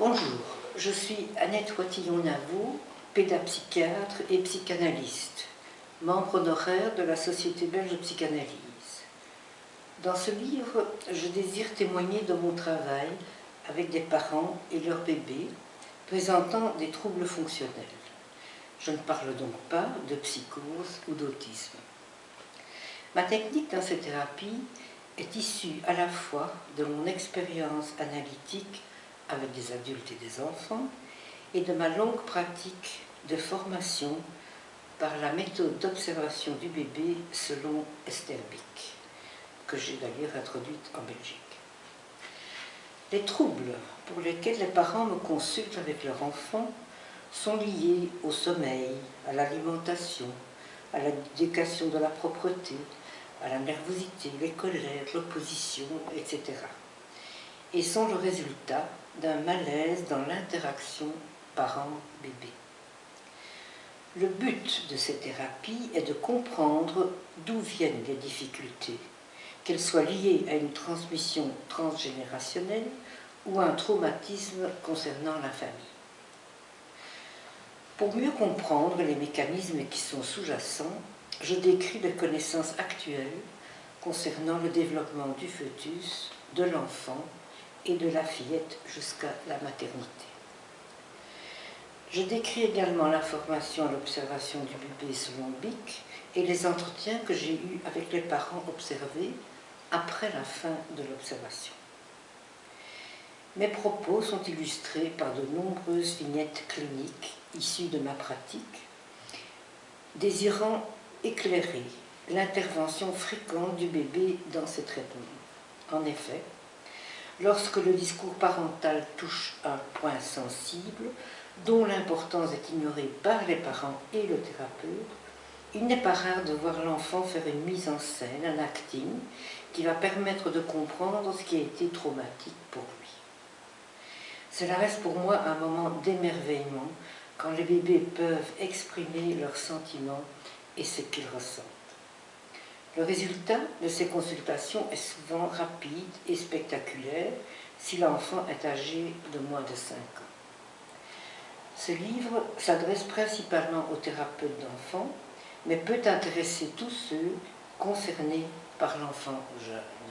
Bonjour, je suis Annette Watillon-Navot, pédapsychiatre et psychanalyste, membre honoraire de la Société belge de psychanalyse. Dans ce livre, je désire témoigner de mon travail avec des parents et leurs bébés présentant des troubles fonctionnels. Je ne parle donc pas de psychose ou d'autisme. Ma technique dans cette thérapie est issue à la fois de mon expérience analytique avec des adultes et des enfants et de ma longue pratique de formation par la méthode d'observation du bébé selon Esther Bick, que j'ai d'ailleurs introduite en Belgique. Les troubles pour lesquels les parents me consultent avec leur enfant sont liés au sommeil, à l'alimentation, à l'éducation de la propreté, à la nervosité, les colères, l'opposition, etc. et sont le résultat d'un malaise dans l'interaction parent-bébé. Le but de cette thérapie est de comprendre d'où viennent les difficultés, qu'elles soient liées à une transmission transgénérationnelle ou à un traumatisme concernant la famille. Pour mieux comprendre les mécanismes qui sont sous-jacents, je décris les connaissances actuelles concernant le développement du fœtus, de l'enfant et de la fillette jusqu'à la maternité. Je décris également l'information à l'observation du bébé selon BIC et les entretiens que j'ai eus avec les parents observés après la fin de l'observation. Mes propos sont illustrés par de nombreuses vignettes cliniques issues de ma pratique, désirant éclairer l'intervention fréquente du bébé dans ces traitements. En effet, lorsque le discours parental touche un point sensible, dont l'importance est ignorée par les parents et le thérapeute, il n'est pas rare de voir l'enfant faire une mise en scène, un acting, qui va permettre de comprendre ce qui a été traumatique pour lui. Cela reste pour moi un moment d'émerveillement quand les bébés peuvent exprimer leurs sentiments et ce qu'ils ressentent. Le résultat de ces consultations est souvent rapide et spectaculaire si l'enfant est âgé de moins de 5 ans. Ce livre s'adresse principalement aux thérapeutes d'enfants, mais peut intéresser tous ceux concernés par l'enfant jeune.